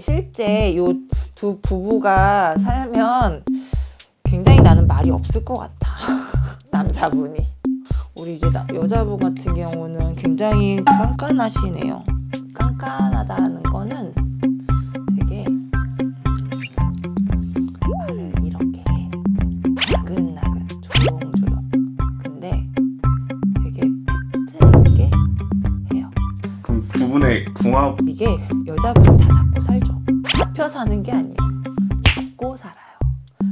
실제 요 두 부부가 살면 굉장히 나는 말이 없을 것 같아. 남자분이. 우리 이제 나- 여자분 같은 경우는 굉장히 깐깐하시네요. 깐깐하다는 거는 되게 말을 이렇게 해. 나긋나긋 조용조용. 근데 되게 팩트 있게 해요. 그럼 두 분의 궁합 이게 여자분이 다 사는 게 아니에요. 잡고 살아요.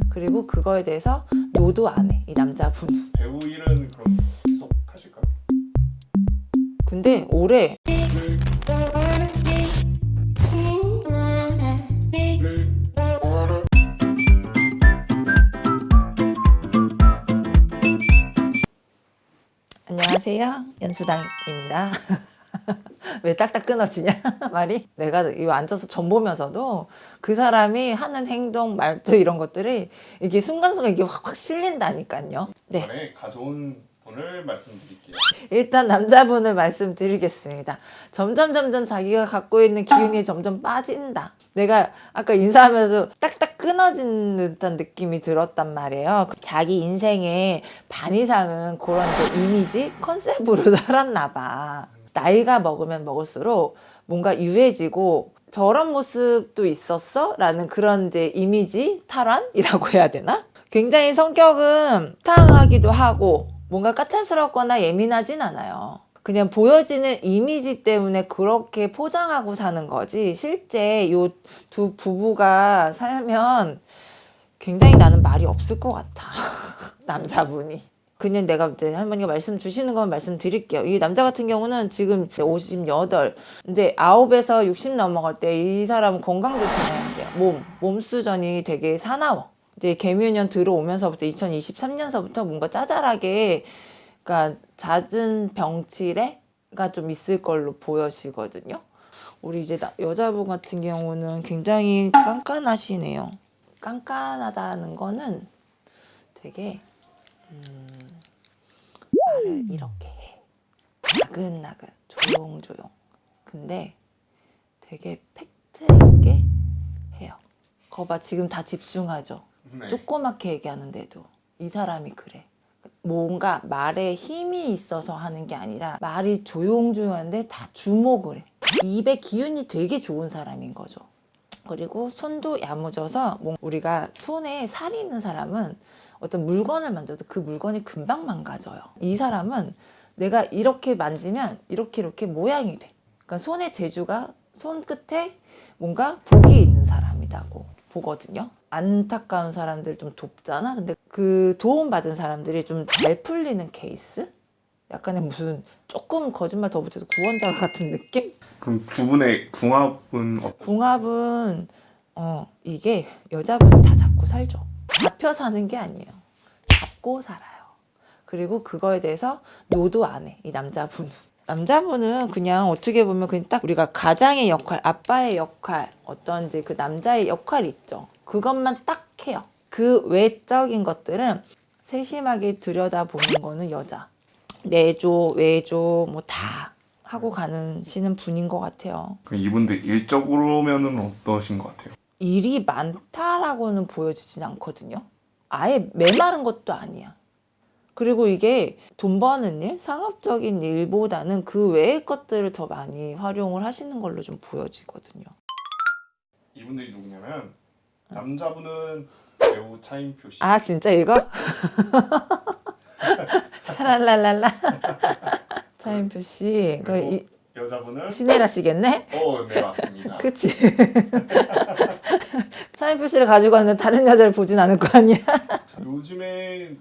그리고 그거에 대해서 노도 안 해. 이 남자분. 배우 일은 그럼 계속 하실까요? 근데 올해 안녕하세요. 연수당입니다. 왜 딱딱 끊어지냐 말이 내가 이거 앉아서 전 보면서도 그 사람이 하는 행동 말투 이런 것들이 이게 순간순간 이게 확확 실린다니까요 네 가져온 분을 말씀드릴게요. 일단 남자분을 말씀드리겠습니다. 점점 점점 자기가 갖고 있는 기운이 점점 빠진다. 내가 아까 인사하면서 딱딱 끊어진 듯한 느낌이 들었단 말이에요. 자기 인생의 반 이상은 그런 이제 이미지 컨셉으로 살았나 봐. 나이가 먹으면 먹을수록 뭔가 유해지고 저런 모습도 있었어? 라는 그런 이제 이미지 탈환이라고 해야 되나? 굉장히 성격은 탕하기도 하고 뭔가 까탈스럽거나 예민하진 않아요. 그냥 보여지는 이미지 때문에 그렇게 포장하고 사는 거지 실제 요 두 부부가 살면 굉장히 나는 말이 없을 것 같아. 남자분이. 그냥 내가 이제 할머니가 말씀 주시는 건 말씀드릴게요. 이 남자 같은 경우는 지금 58, 이제 9에서 60 넘어갈 때 이 사람은 건강 조심해야 돼요. 몸, 몸 수전이 되게 사나워. 이제 개묘년 들어오면서부터 2023년서부터 뭔가 짜잘하게 그러니까 잦은 병치레가 좀 있을 걸로 보여지거든요. 우리 이제 나- 여자분 같은 경우는 굉장히 깐깐하시네요. 깐깐하다는 거는 되게 음, 이렇게 해. 나긋나긋 조용조용. 근데 되게 팩트 있게 해요. 거봐 지금 다 집중하죠. 네. 조그맣게 얘기하는데도 이 사람이 그래. 뭔가 말에 힘이 있어서 하는 게 아니라 말이 조용조용한데 다 주목을 해. 입에 기운이 되게 좋은 사람인 거죠. 그리고 손도 야무져서 뭔- 우리가 손에 살이 있는 사람은 어떤 물건을 만져도 그 물건이 금방 망가져요. 이 사람은 내가 이렇게 만지면 이렇게 이렇게 모양이 돼. 그러니까 손의 재주가 손끝에 뭔가 복이 있는 사람이라고 보거든요. 안타까운 사람들 좀 돕잖아. 근데 그 도움 받은 사람들이 좀 잘 풀리는 케이스? 약간의 무슨 조금 거짓말 더 못해도 구원자 같은 느낌? 그럼 두 분의 궁합은? 궁합은 어 이게 여자분이 다 잡고 살죠. 잡혀 사는 게 아니에요. 잡고 살아요. 그리고 그거에 대해서 노도 안 해. 이 남자분은. 남자분은 그냥 어떻게 보면 그냥 딱 우리가 가장의 역할, 아빠의 역할, 어떤 이제 그 남자의 역할이 있죠. 그것만 딱 해요. 그 외적인 것들은 세심하게 들여다보는 거는 여자. 내조, 외조, 뭐 다 하고 가는 시는 분인 것 같아요. 이분들 일적으로면은 어떠신 것 같아요? 일이 많다라고는 보여지진 않거든요. 아예 메마른 것도 아니야. 그리고 이게 돈 버는 일, 상업적인 일보다는 그 외의 것들을 더 많이 활용을 하시는 걸로 좀 보여지거든요. 이분들이 누구냐면 남자분은 배우 차인표 씨. 아 진짜 이거? 샤랄랄랄라. 차인표 씨, 그럼 이 여자분은 신혜라 씨겠네? 어, 네 맞습니다. 그치? 차인표 씨를 가지고 왔는데 다른 여자를 보진 않을 거 아니야? 요즘에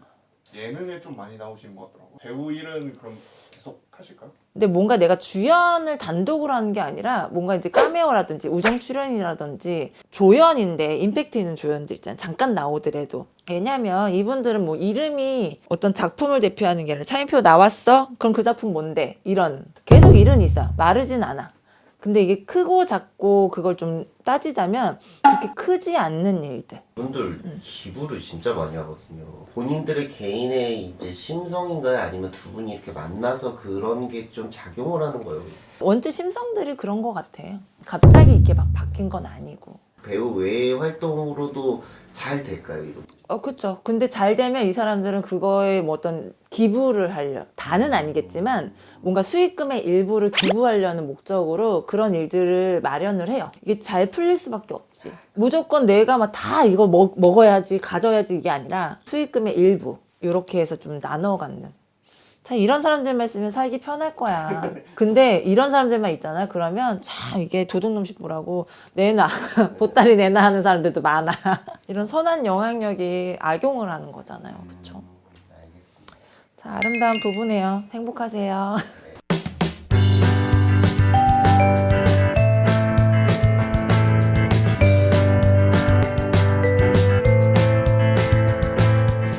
예능에 좀 많이 나오신 것 같더라고요. 배우 일은 그럼 계속 하실까요? 근데 뭔가 내가 주연을 단독으로 하는 게 아니라 뭔가 이제 카메오라든지 우정 출연이라든지 조연인데 임팩트 있는 조연들 있잖아 잠깐 나오더라도 왜냐면 이분들은 뭐 이름이 어떤 작품을 대표하는 게 아니라 차인표 나왔어? 그럼 그 작품 뭔데? 이런 계속 일은 있어 마르진 않아 근데 이게 크고 작고 그걸 좀 따지자면 그렇게 크지 않는 일들. 분들 음. 기부를 진짜 많이 하거든요. 본인들의 개인의 이제 심성인가요? 아니면 두 분이 이렇게 만나서 그런 게 좀 작용을 하는 거예요? 원체 심성들이 그런 것 같아요. 갑자기 이렇게 막 바뀐 건 아니고. 배우 외의 활동으로도 잘 될까요, 이거? 어, 그쵸. 근데 잘 되면 이 사람들은 그거에 뭐 어떤 기부를 하려, 다는 아니겠지만 뭔가 수익금의 일부를 기부하려는 목적으로 그런 일들을 마련을 해요. 이게 잘 풀릴 수밖에 없지. 무조건 내가 막 다 이거 먹, 먹어야지, 가져야지 이게 아니라 수익금의 일부. 이렇게 해서 좀 나눠 갖는. 참 이런 사람들만 있으면 살기 편할 거야. 근데 이런 사람들만 있잖아. 그러면 참 이게 도둑놈식 뭐라고 내놔. 보따리 내놔 하는 사람들도 많아. 이런 선한 영향력이 악용을 하는 거잖아요. 그쵸? 알겠습니다. 자, 아름다운 부부네요. 행복하세요.